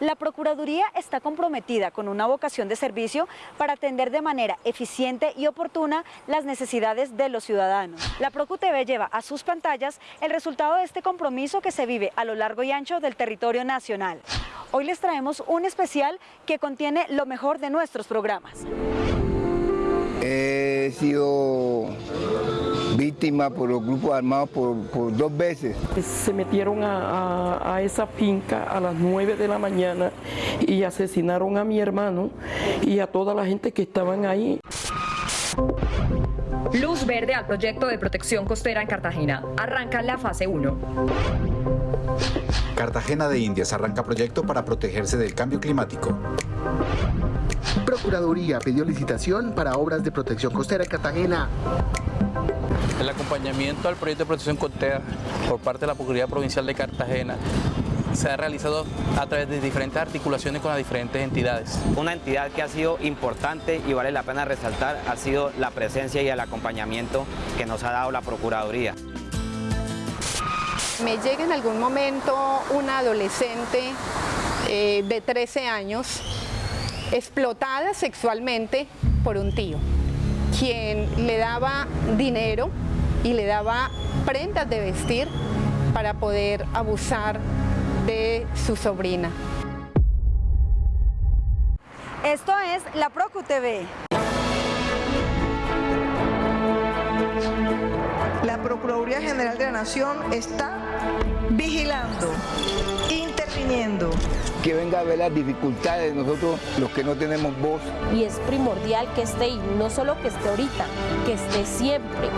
La Procuraduría está comprometida con una vocación de servicio para atender de manera eficiente y oportuna las necesidades de los ciudadanos. La ProcuTV lleva a sus pantallas el resultado de este compromiso que se vive a lo largo y ancho del territorio nacional. Hoy les traemos un especial que contiene lo mejor de nuestros programas. He sido víctima por los grupos armados por, dos veces. Se metieron a, a, esa finca a las 9 de la mañana y asesinaron a mi hermano y a toda la gente que estaban ahí. Luz verde al proyecto de protección costera en Cartagena. Arranca la fase 1. Cartagena de Indias arranca proyecto para protegerse del cambio climático. Procuraduría pidió licitación para obras de protección costera en Cartagena. El acompañamiento al proyecto de protección costera por parte de la Procuraduría Provincial de Cartagena se ha realizado a través de diferentes articulaciones con las diferentes entidades. Una entidad que ha sido importante y vale la pena resaltar ha sido la presencia y el acompañamiento que nos ha dado la Procuraduría. Me llega en algún momento una adolescente eh, de 13 años explotada sexualmente por un tío, quien le daba dinero y le daba prendas de vestir para poder abusar de su sobrina. Esto es la Procu TV. La Procuraduría General de la Nación está vigilando, interviniendo. Que venga a ver las dificultades de nosotros, los que no tenemos voz. Y es primordial que esté, y no solo que esté ahorita, que esté siempre.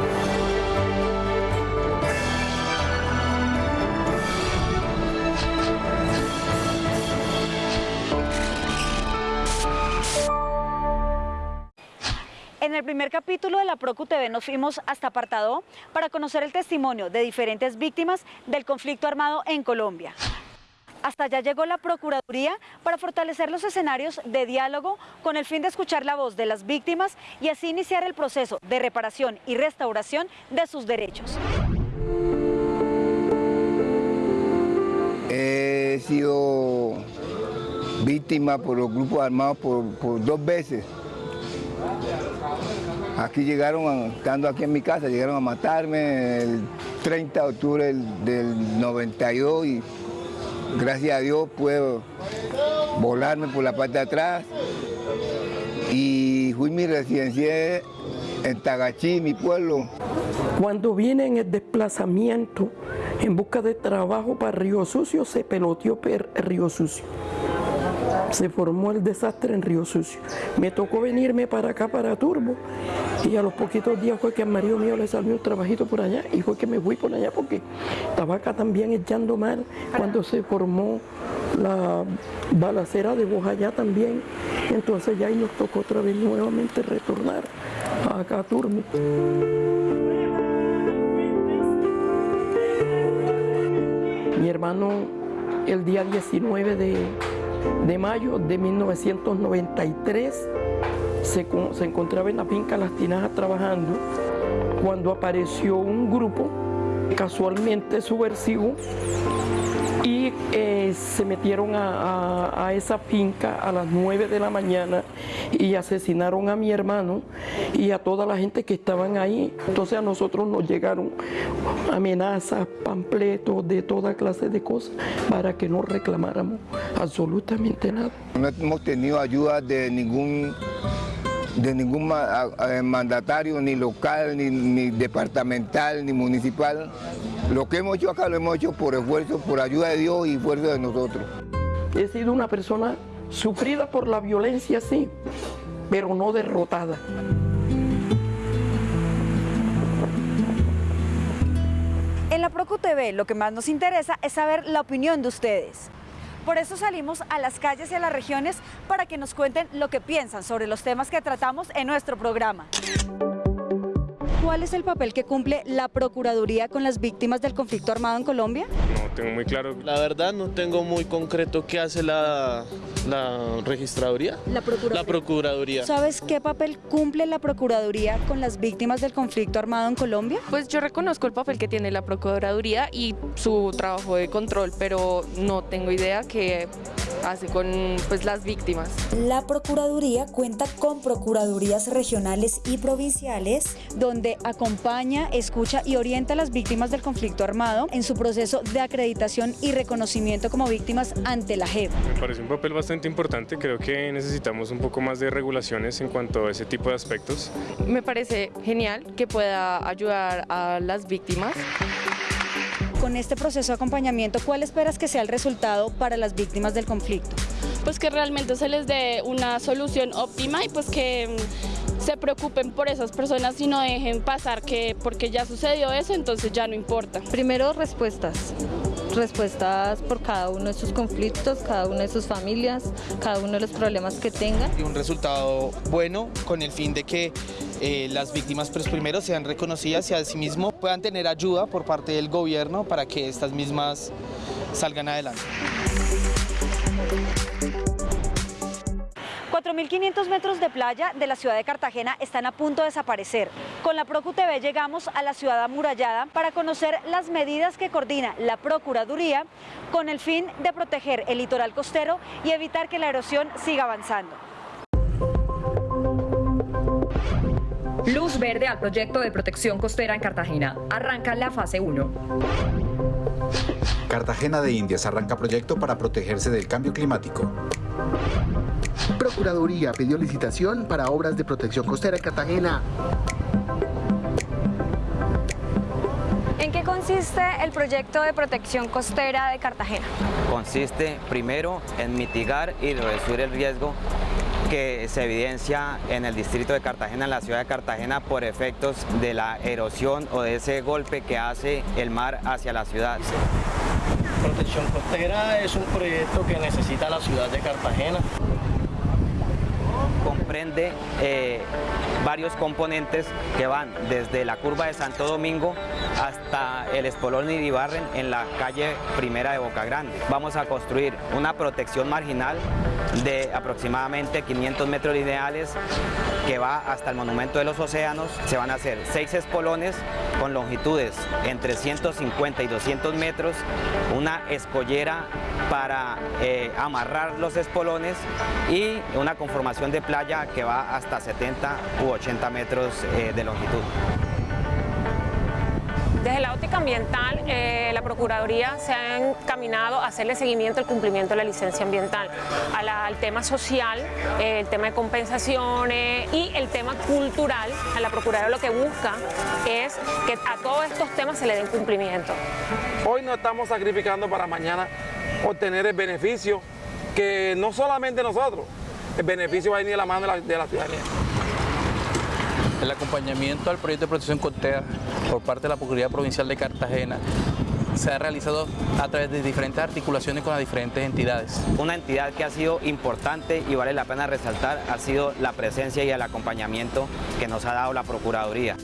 El primer capítulo de la Procu TV nos fuimos hasta Apartado para conocer el testimonio de diferentes víctimas del conflicto armado en Colombia. Hasta allá llegó la Procuraduría para fortalecer los escenarios de diálogo con el fin de escuchar la voz de las víctimas y así iniciar el proceso de reparación y restauración de sus derechos. He sido víctima por los grupos armados por dos veces. Aquí llegaron, estando aquí en mi casa, llegaron a matarme el 30 de octubre del, 92 y gracias a Dios puedo volarme por la parte de atrás y fui mi residencia en Tagachí, mi pueblo. Cuando viene en el desplazamiento en busca de trabajo para Río Sucio, se peloteó Río Sucio se formó el desastre en Río Sucio. Me tocó venirme para acá, para Turbo, y a los poquitos días fue que al marido mío le salió un trabajito por allá, y fue que me fui por allá porque estaba acá también echando mal cuando se formó la balacera de Bojayá también. Entonces ya ahí nos tocó otra vez nuevamente retornar acá a Turbo. Mi hermano el día 19 de de mayo de 1993 se, se encontraba en la finca Las Tinajas trabajando cuando apareció un grupo casualmente subversivo y eh, se metieron a, esa finca a las 9 de la mañana y asesinaron a mi hermano y a toda la gente que estaban ahí. Entonces a nosotros nos llegaron amenazas, pampletos de toda clase de cosas para que no reclamáramos absolutamente nada. No hemos tenido ayuda de ningún de ningún mandatario, ni local, ni, departamental, ni municipal. Lo que hemos hecho acá lo hemos hecho por esfuerzo, por ayuda de Dios y esfuerzo de nosotros. He sido una persona sufrida por la violencia, sí, pero no derrotada. En la Procu TV lo que más nos interesa es saber la opinión de ustedes. Por eso salimos a las calles y a las regiones para que nos cuenten lo que piensan sobre los temas que tratamos en nuestro programa. ¿Cuál es el papel que cumple la Procuraduría con las víctimas del conflicto armado en Colombia? No tengo muy claro. La verdad no tengo muy concreto qué hace la, la registraduría. La Procuraduría. La Procuraduría. ¿Sabes qué papel cumple la Procuraduría con las víctimas del conflicto armado en Colombia? Pues yo reconozco el papel que tiene la Procuraduría y su trabajo de control, pero no tengo idea qué hace con pues, las víctimas. La Procuraduría cuenta con procuradurías regionales y provinciales donde acompaña, escucha y orienta a las víctimas del conflicto armado en su proceso de acreditación y reconocimiento como víctimas ante la JEP. Me parece un papel bastante importante, creo que necesitamos un poco más de regulaciones en cuanto a ese tipo de aspectos. Me parece genial que pueda ayudar a las víctimas con este proceso de acompañamiento, ¿cuál esperas que sea el resultado para las víctimas del conflicto? Pues que realmente se les dé una solución óptima y pues que se preocupen por esas personas y no dejen pasar que porque ya sucedió eso, entonces ya no importa. Primero, respuestas respuestas por cada uno de sus conflictos, cada una de sus familias, cada uno de los problemas que tengan. Y un resultado bueno con el fin de que eh, las víctimas pues, primero sean reconocidas y asimismo puedan tener ayuda por parte del gobierno para que estas mismas salgan adelante. 4.500 metros de playa de la ciudad de Cartagena están a punto de desaparecer. Con la ProcuTV llegamos a la ciudad amurallada para conocer las medidas que coordina la Procuraduría con el fin de proteger el litoral costero y evitar que la erosión siga avanzando. Luz verde al proyecto de protección costera en Cartagena. Arranca la fase 1. Cartagena de Indias arranca proyecto para protegerse del cambio climático. Procuraduría pidió licitación para obras de protección costera en Cartagena. ¿En qué consiste el proyecto de protección costera de Cartagena? Consiste primero en mitigar y reducir el riesgo que se evidencia en el distrito de Cartagena, en la ciudad de Cartagena, por efectos de la erosión o de ese golpe que hace el mar hacia la ciudad. Protección costera es un proyecto que necesita la ciudad de Cartagena comprende eh, varios componentes que van desde la curva de Santo Domingo hasta el Espolón y Ibarren en la calle Primera de Boca Grande. Vamos a construir una protección marginal de aproximadamente 500 metros lineales que va hasta el Monumento de los Océanos. Se van a hacer seis espolones con longitudes entre 150 y 200 metros, una escollera para eh, amarrar los espolones y una conformación de playa que va hasta 70 u 80 metros eh, de longitud. Desde la óptica ambiental, eh, la Procuraduría se ha encaminado a hacerle seguimiento al cumplimiento de la licencia ambiental, al tema social, el tema de compensaciones y el tema cultural. A la Procuraduría lo que busca es que a todos estos temas se le den cumplimiento. Hoy no estamos sacrificando para mañana obtener el beneficio que no solamente nosotros, el beneficio va a venir de la mano de la ciudadanía. El acompañamiento al proyecto de protección costera por parte de la Procuraduría Provincial de Cartagena se ha realizado a través de diferentes articulaciones con las diferentes entidades. Una entidad que ha sido importante y vale la pena resaltar ha sido la presencia y el acompañamiento que nos ha dado la Procuraduría.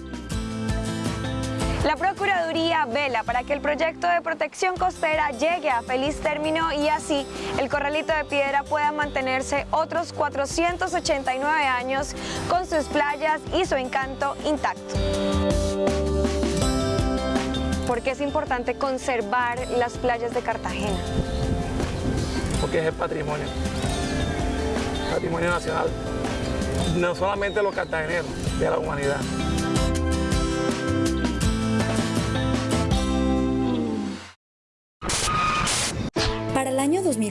La Procuraduría vela para que el proyecto de protección costera llegue a feliz término y así el Corralito de Piedra pueda mantenerse otros 489 años con sus playas y su encanto intacto. ¿Por qué es importante conservar las playas de Cartagena? Porque es el patrimonio, patrimonio nacional, no solamente los cartageneros, de la humanidad.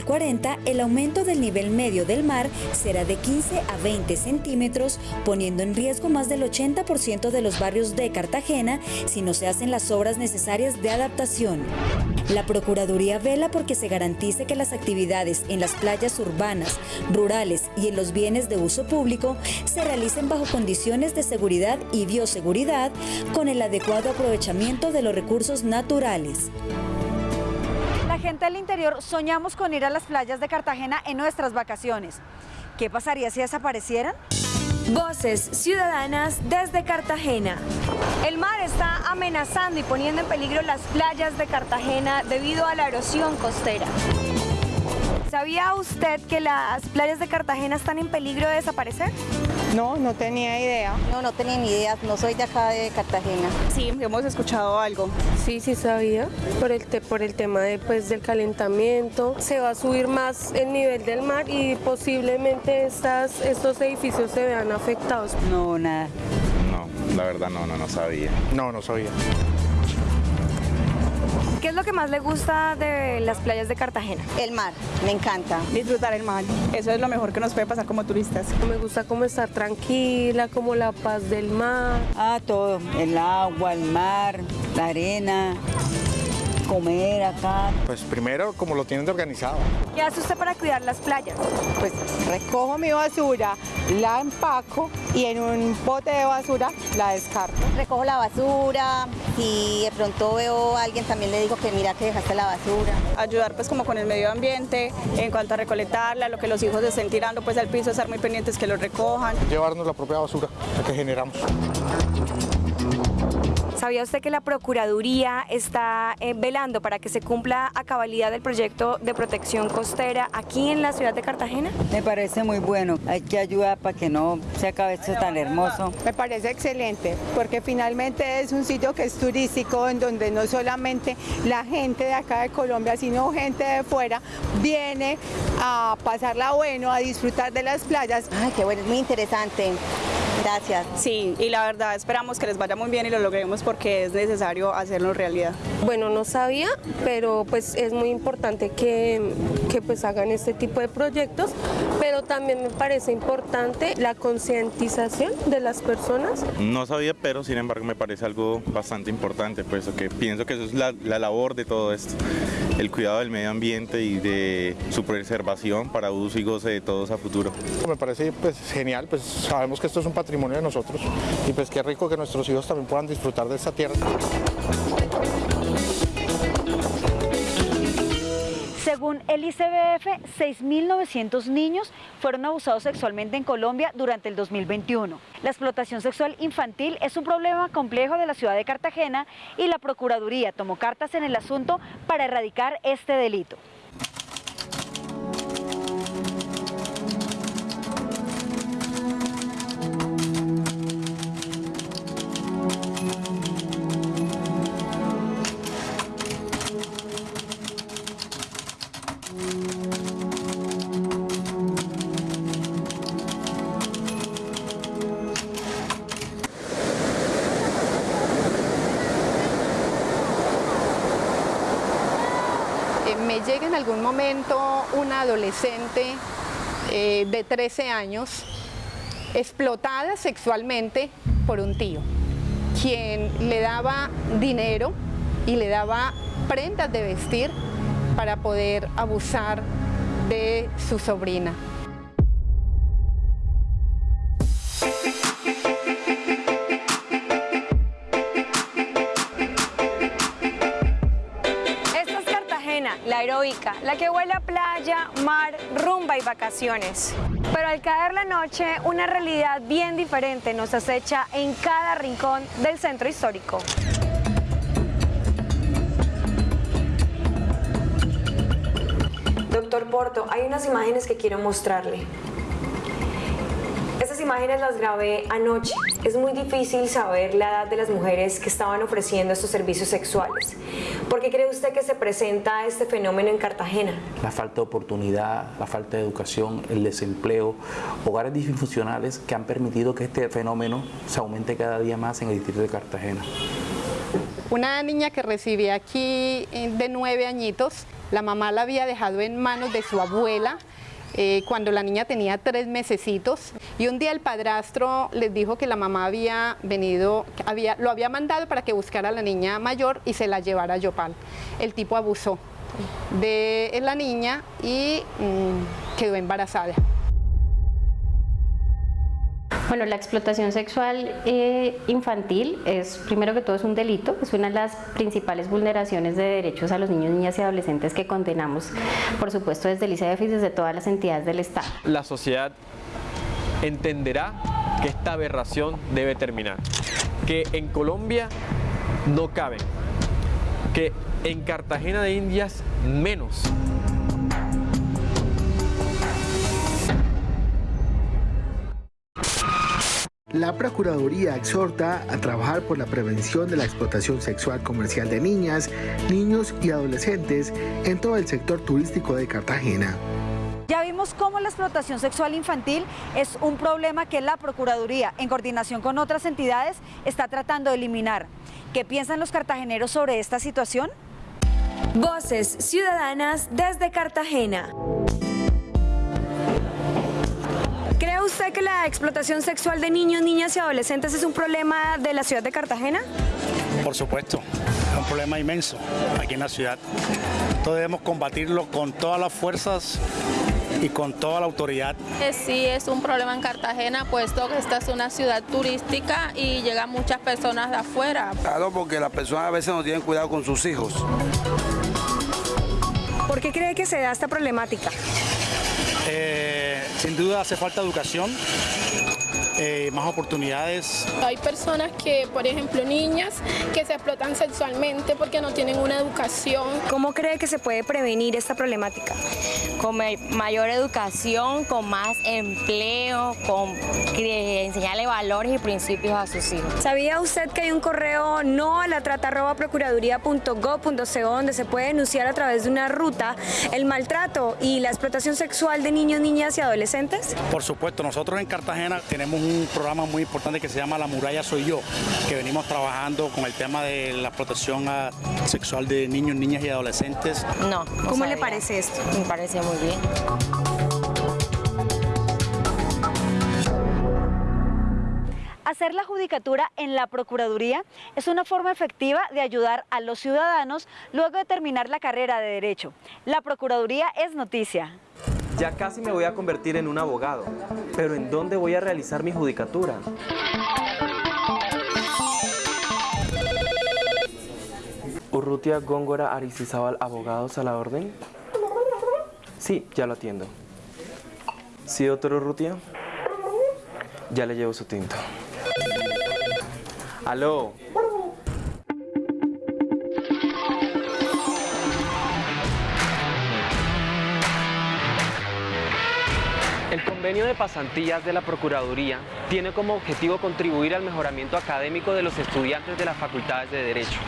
2040, el aumento del nivel medio del mar será de 15 a 20 centímetros, poniendo en riesgo más del 80% de los barrios de Cartagena si no se hacen las obras necesarias de adaptación. La Procuraduría vela porque se garantice que las actividades en las playas urbanas, rurales y en los bienes de uso público se realicen bajo condiciones de seguridad y bioseguridad con el adecuado aprovechamiento de los recursos naturales. Gente del interior soñamos con ir a las playas de Cartagena en nuestras vacaciones. ¿Qué pasaría si desaparecieran? Voces Ciudadanas desde Cartagena. El mar está amenazando y poniendo en peligro las playas de Cartagena debido a la erosión costera. ¿Sabía usted que las playas de Cartagena están en peligro de desaparecer? No, no tenía idea. No, no tenía ni idea. No soy de acá de Cartagena. Sí, hemos escuchado algo. Sí, sí sabía. Por el, te, por el tema de, pues, del calentamiento. Se va a subir más el nivel del mar y posiblemente estas, estos edificios se vean afectados. No, nada. No, la verdad no, no, no sabía. No, no sabía. ¿Qué es lo que más le gusta de las playas de Cartagena? El mar, me encanta. Disfrutar el mar, eso es lo mejor que nos puede pasar como turistas. Me gusta como estar tranquila, como la paz del mar. Ah, todo, el agua, el mar, la arena, comer acá. Pues primero como lo tienen de organizado. ¿Qué hace usted para cuidar las playas? Pues recojo mi basura, la empaco y en un bote de basura la descarto. Recojo la basura, si de pronto veo a alguien también le digo que mira que dejaste la basura. Ayudar pues como con el medio ambiente, en cuanto a recolectarla, lo que los hijos estén tirando pues al piso, estar muy pendientes que lo recojan. Llevarnos la propia basura que generamos. ¿Sabía usted que la Procuraduría está eh, velando para que se cumpla a cabalidad el proyecto de protección costera aquí en la ciudad de Cartagena? Me parece muy bueno. Hay que ayudar para que no se acabe esto tan hermoso. Me parece excelente porque finalmente es un sitio que es turístico en donde no solamente la gente de acá de Colombia, sino gente de fuera viene a pasarla bueno, a disfrutar de las playas. Ay, qué bueno, es muy interesante. Gracias. Sí, y la verdad esperamos que les vaya muy bien y lo logremos porque es necesario hacerlo realidad. Bueno, no sabía, pero pues es muy importante que, que pues hagan este tipo de proyectos, pero también me parece importante la concientización de las personas. No sabía, pero sin embargo me parece algo bastante importante, pues que pienso que eso es la, la labor de todo esto, el cuidado del medio ambiente y de su preservación para uso y goce de todos a futuro. Me parece pues genial, pues sabemos que esto es un patrimonio de nosotros y pues qué rico que nuestros hijos también puedan disfrutar de esta tierra. El ICBF, 6.900 niños fueron abusados sexualmente en Colombia durante el 2021. La explotación sexual infantil es un problema complejo de la ciudad de Cartagena y la Procuraduría tomó cartas en el asunto para erradicar este delito. Algún momento una adolescente eh, de 13 años explotada sexualmente por un tío, quien le daba dinero y le daba prendas de vestir para poder abusar de su sobrina. La que huele a playa, mar, rumba y vacaciones. Pero al caer la noche, una realidad bien diferente nos acecha en cada rincón del centro histórico. Doctor Porto, hay unas imágenes que quiero mostrarle. Imágenes las grabé anoche. Es muy difícil saber la edad de las mujeres que estaban ofreciendo estos servicios sexuales. ¿Por qué cree usted que se presenta este fenómeno en Cartagena? La falta de oportunidad, la falta de educación, el desempleo, hogares disfuncionales que han permitido que este fenómeno se aumente cada día más en el distrito de Cartagena. Una niña que recibí aquí eh, de nueve añitos, la mamá la había dejado en manos de su abuela eh, cuando la niña tenía tres mesecitos y un día el padrastro les dijo que la mamá había venido, había, lo había mandado para que buscara a la niña mayor y se la llevara a Yopal. El tipo abusó de la niña y mmm, quedó embarazada. Bueno, la explotación sexual eh, infantil es, primero que todo, es un delito, es una de las principales vulneraciones de derechos a los niños, niñas y adolescentes que condenamos, por supuesto, desde el ICEF y desde todas las entidades del Estado. La sociedad entenderá que esta aberración debe terminar, que en Colombia no caben, que en Cartagena de Indias menos. La Procuraduría exhorta a trabajar por la prevención de la explotación sexual comercial de niñas, niños y adolescentes en todo el sector turístico de Cartagena. Ya vimos cómo la explotación sexual infantil es un problema que la Procuraduría, en coordinación con otras entidades, está tratando de eliminar. ¿Qué piensan los cartageneros sobre esta situación? Voces Ciudadanas desde Cartagena. ¿Cree usted que la explotación sexual de niños, niñas y adolescentes es un problema de la ciudad de Cartagena? Por supuesto, es un problema inmenso aquí en la ciudad. Entonces debemos combatirlo con todas las fuerzas y con toda la autoridad. Sí, es un problema en Cartagena, puesto que esta es una ciudad turística y llegan muchas personas de afuera. Claro, porque las personas a veces no tienen cuidado con sus hijos. ¿Por qué cree que se da esta problemática? Eh, sin duda hace falta educación, eh, más oportunidades. Hay personas que, por ejemplo, niñas que se explotan sexualmente porque no tienen una educación. ¿Cómo cree que se puede prevenir esta problemática? Con mayor educación, con más empleo, con enseñarle valores y principios a sus hijos. ¿Sabía usted que hay un correo no a la trata donde se puede denunciar a través de una ruta el maltrato y la explotación sexual de niños, niñas y adolescentes? Por supuesto, nosotros en Cartagena tenemos un programa muy importante que se llama La Muralla Soy Yo, que venimos trabajando con el tema de la protección sexual de niños, niñas y adolescentes. No. ¿Cómo le parece esto? Me parece muy bien. Hacer la judicatura en la Procuraduría es una forma efectiva de ayudar a los ciudadanos luego de terminar la carrera de Derecho. La Procuraduría es noticia. Ya casi me voy a convertir en un abogado, pero ¿en dónde voy a realizar mi judicatura? Urrutia Góngora Aricizábal, abogados a la orden. Sí, ya lo atiendo. ¿Sí, doctor Urrutia? Ya le llevo su tinto. Aló, de pasantías de la Procuraduría tiene como objetivo contribuir al mejoramiento académico de los estudiantes de las facultades de Derecho.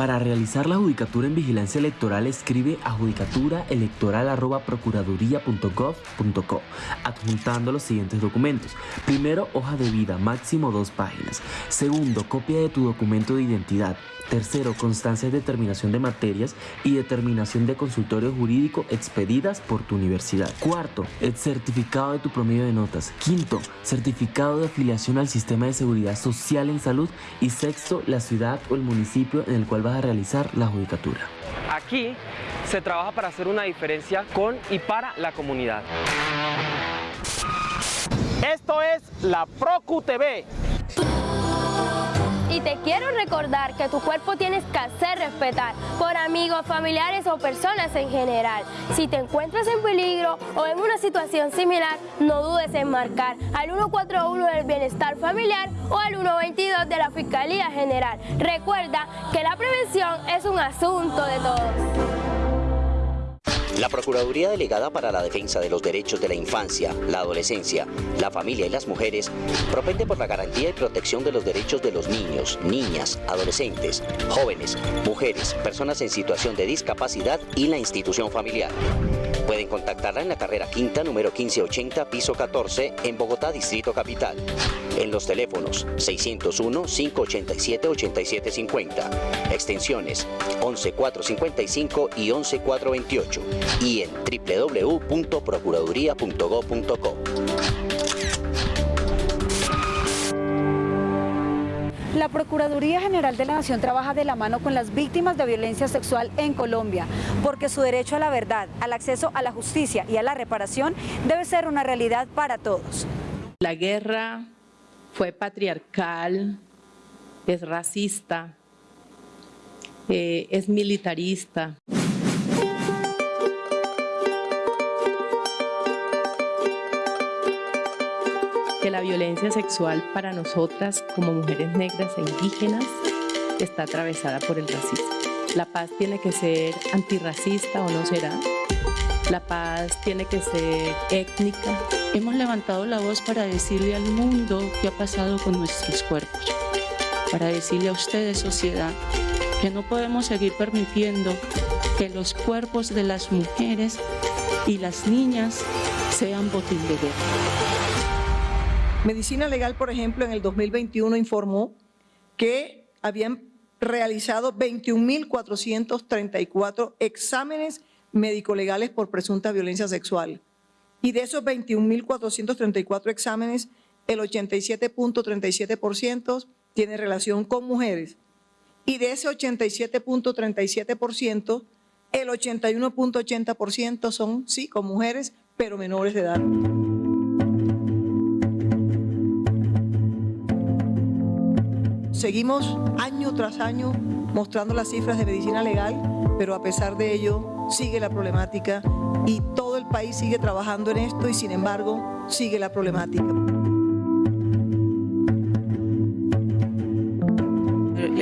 Para realizar la judicatura en vigilancia electoral escribe a judicaturaelectoral.procuraduría.gov.co adjuntando los siguientes documentos. Primero, hoja de vida, máximo dos páginas. Segundo, copia de tu documento de identidad. Tercero, constancias de determinación de materias y determinación de consultorio jurídico expedidas por tu universidad. Cuarto, el certificado de tu promedio de notas. Quinto, certificado de afiliación al sistema de seguridad social en salud. Y sexto, la ciudad o el municipio en el cual vas a realizar la judicatura. Aquí se trabaja para hacer una diferencia con y para la comunidad. Esto es la Procu TV. Y te quiero recordar que tu cuerpo tienes que hacer respetar por amigos, familiares o personas en general. Si te encuentras en peligro o en una situación similar, no dudes en marcar al 141 del Bienestar Familiar o al 122 de la Fiscalía General. Recuerda que la prevención es un asunto de todos. La Procuraduría Delegada para la Defensa de los Derechos de la Infancia, la Adolescencia, la Familia y las Mujeres propende por la garantía y protección de los derechos de los niños, niñas, adolescentes, jóvenes, mujeres, personas en situación de discapacidad y la institución familiar. Pueden contactarla en la carrera quinta número 1580, piso 14, en Bogotá, Distrito Capital. En los teléfonos 601-587-8750, extensiones 11455 y 11428 y en www.procuraduría.gov.co. La Procuraduría General de la Nación trabaja de la mano con las víctimas de violencia sexual en Colombia, porque su derecho a la verdad, al acceso a la justicia y a la reparación debe ser una realidad para todos. La guerra fue patriarcal, es racista, eh, es militarista. que la violencia sexual para nosotras como mujeres negras e indígenas está atravesada por el racismo. La paz tiene que ser antirracista o no será. La paz tiene que ser étnica. Hemos levantado la voz para decirle al mundo qué ha pasado con nuestros cuerpos, para decirle a ustedes, sociedad, que no podemos seguir permitiendo que los cuerpos de las mujeres y las niñas sean botín de guerra. Medicina Legal, por ejemplo, en el 2021 informó que habían realizado 21.434 exámenes médico-legales por presunta violencia sexual. Y de esos 21.434 exámenes, el 87.37% tiene relación con mujeres. Y de ese 87.37%, el 81.80% son, sí, con mujeres, pero menores de edad. Seguimos año tras año mostrando las cifras de medicina legal, pero a pesar de ello sigue la problemática y todo el país sigue trabajando en esto y sin embargo sigue la problemática.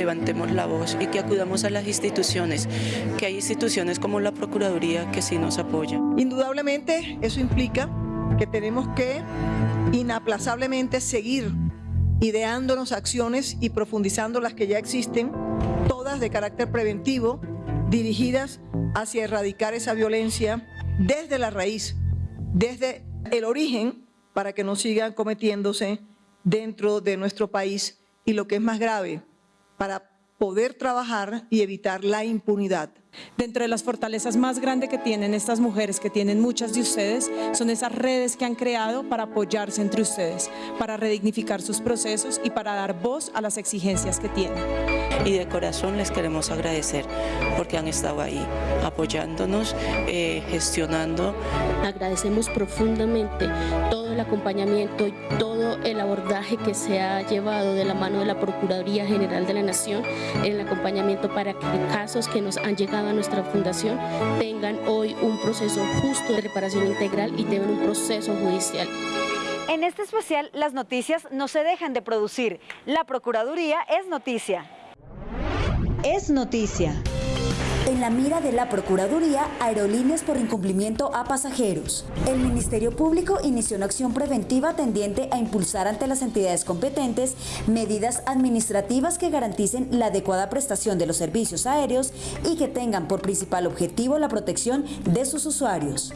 levantemos la voz y que acudamos a las instituciones, que hay instituciones como la Procuraduría que sí nos apoyan. Indudablemente eso implica que tenemos que inaplazablemente seguir ideándonos acciones y profundizando las que ya existen, todas de carácter preventivo, dirigidas hacia erradicar esa violencia desde la raíz, desde el origen, para que no sigan cometiéndose dentro de nuestro país y lo que es más grave, para poder trabajar y evitar la impunidad. Dentro de las fortalezas más grandes que tienen estas mujeres, que tienen muchas de ustedes, son esas redes que han creado para apoyarse entre ustedes, para redignificar sus procesos y para dar voz a las exigencias que tienen. Y de corazón les queremos agradecer porque han estado ahí apoyándonos, eh, gestionando. Agradecemos profundamente todo el acompañamiento y todo el abordaje que se ha llevado de la mano de la Procuraduría General de la Nación en el acompañamiento para que casos que nos han llegado a nuestra fundación tengan hoy un proceso justo de reparación integral y tengan un proceso judicial. En este especial, las noticias no se dejan de producir. La Procuraduría es noticia. Es noticia. En la mira de la Procuraduría, aerolíneas por incumplimiento a pasajeros. El Ministerio Público inició una acción preventiva tendiente a impulsar ante las entidades competentes medidas administrativas que garanticen la adecuada prestación de los servicios aéreos y que tengan por principal objetivo la protección de sus usuarios.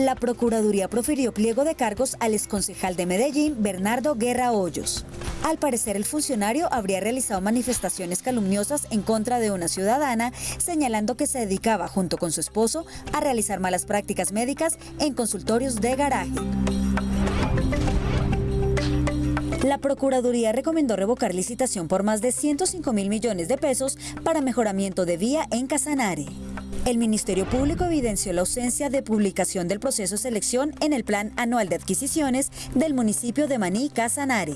La Procuraduría profirió pliego de cargos al exconcejal de Medellín, Bernardo Guerra Hoyos. Al parecer, el funcionario habría realizado manifestaciones calumniosas en contra de una ciudadana, señalando que se dedicaba, junto con su esposo, a realizar malas prácticas médicas en consultorios de garaje. La Procuraduría recomendó revocar licitación por más de 105 mil millones de pesos para mejoramiento de vía en Casanare. El Ministerio Público evidenció la ausencia de publicación del proceso de selección en el Plan Anual de Adquisiciones del municipio de Maní, Casanare.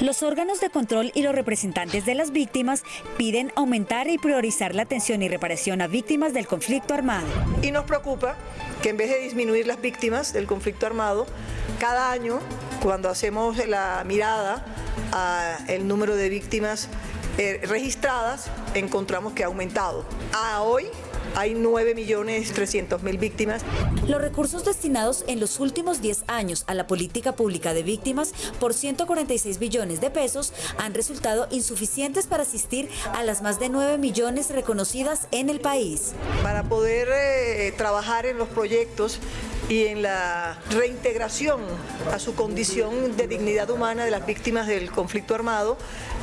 Los órganos de control y los representantes de las víctimas piden aumentar y priorizar la atención y reparación a víctimas del conflicto armado. Y nos preocupa que en vez de disminuir las víctimas del conflicto armado, cada año, cuando hacemos la mirada al número de víctimas eh, registradas, encontramos que ha aumentado. A hoy hay 9.300.000 víctimas. Los recursos destinados en los últimos 10 años a la política pública de víctimas por 146 billones de pesos han resultado insuficientes para asistir a las más de 9 millones reconocidas en el país. Para poder eh, trabajar en los proyectos y en la reintegración a su condición de dignidad humana de las víctimas del conflicto armado,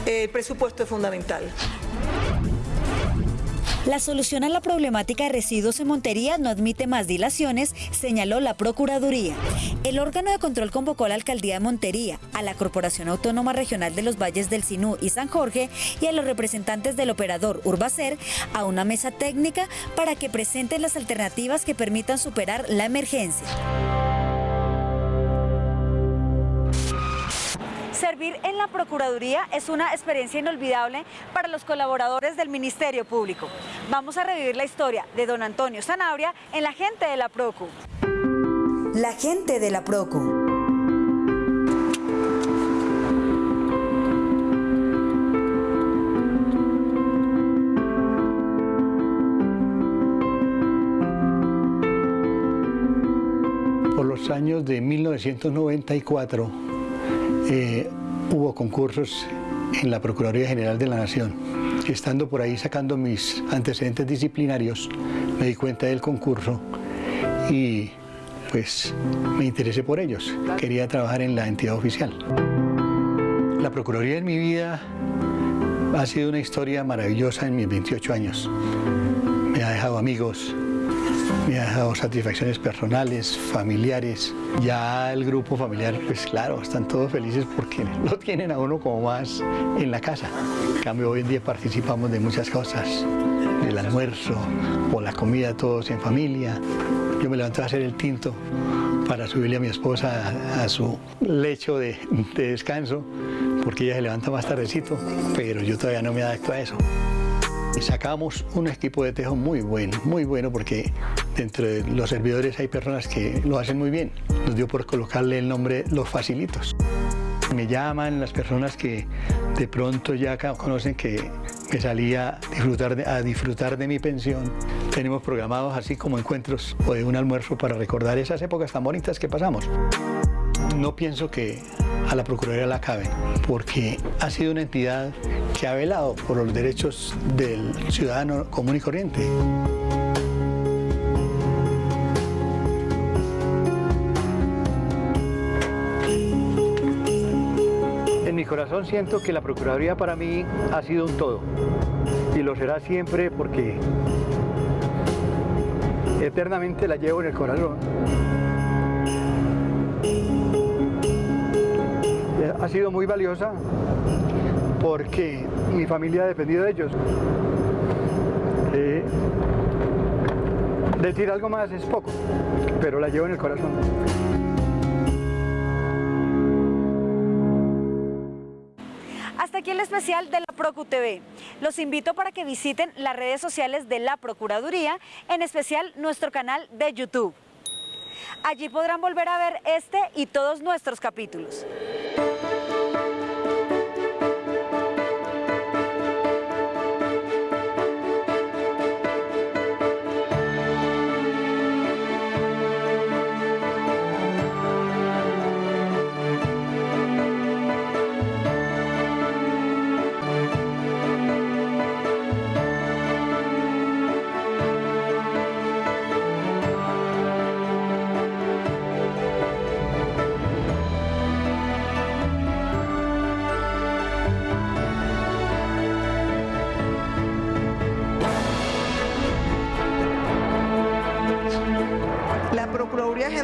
el presupuesto es fundamental. La solución a la problemática de residuos en Montería no admite más dilaciones, señaló la Procuraduría. El órgano de control convocó a la Alcaldía de Montería, a la Corporación Autónoma Regional de los Valles del Sinú y San Jorge y a los representantes del operador Urbacer a una mesa técnica para que presenten las alternativas que permitan superar la emergencia. Servir en la Procuraduría es una experiencia inolvidable para los colaboradores del Ministerio Público. Vamos a revivir la historia de don Antonio Sanabria en La Gente de la Procu. La Gente de la Procu. Por los años de 1994 eh, hubo concursos en la Procuraduría General de la Nación. Estando por ahí sacando mis antecedentes disciplinarios, me di cuenta del concurso y pues me interesé por ellos. Quería trabajar en la entidad oficial. La Procuraduría en mi vida ha sido una historia maravillosa en mis 28 años. Me ha dejado amigos, me ha dejado satisfacciones personales, familiares. Ya el grupo familiar, pues claro, están todos felices porque lo tienen a uno como más en la casa. En cambio, hoy en día participamos de muchas cosas, del almuerzo o la comida todos en familia. Yo me levanto a hacer el tinto para subirle a mi esposa a, su lecho de descanso, porque ella se levanta más tardecito, pero yo todavía no me adapto a eso. Sacamos un equipo de tejo muy bueno, muy bueno, porque dentro de los servidores hay personas que lo hacen muy bien. Nos dio por colocarle el nombre Los Facilitos. Me llaman las personas que de pronto ya conocen que me salía a disfrutar de, a disfrutar de mi pensión. Tenemos programados así como encuentros o de un almuerzo para recordar esas épocas tan bonitas que pasamos. No pienso que a la Procuraduría la cabe, porque ha sido una entidad que ha velado por los derechos del ciudadano común y corriente. En mi corazón siento que la Procuraduría para mí ha sido un todo y lo será siempre porque eternamente la llevo en el corazón. Ha sido muy valiosa porque mi familia ha dependido de ellos. Eh, decir algo más es poco, pero la llevo en el corazón. Hasta aquí el especial de la Procu TV. Los invito para que visiten las redes sociales de la Procuraduría, en especial nuestro canal de YouTube. Allí podrán volver a ver este y todos nuestros capítulos.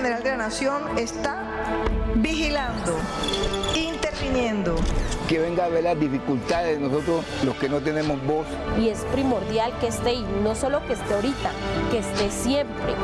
General de la Nación está vigilando, interviniendo. Que venga a ver las dificultades de nosotros, los que no tenemos voz. Y es primordial que esté, y no solo que esté ahorita, que esté siempre.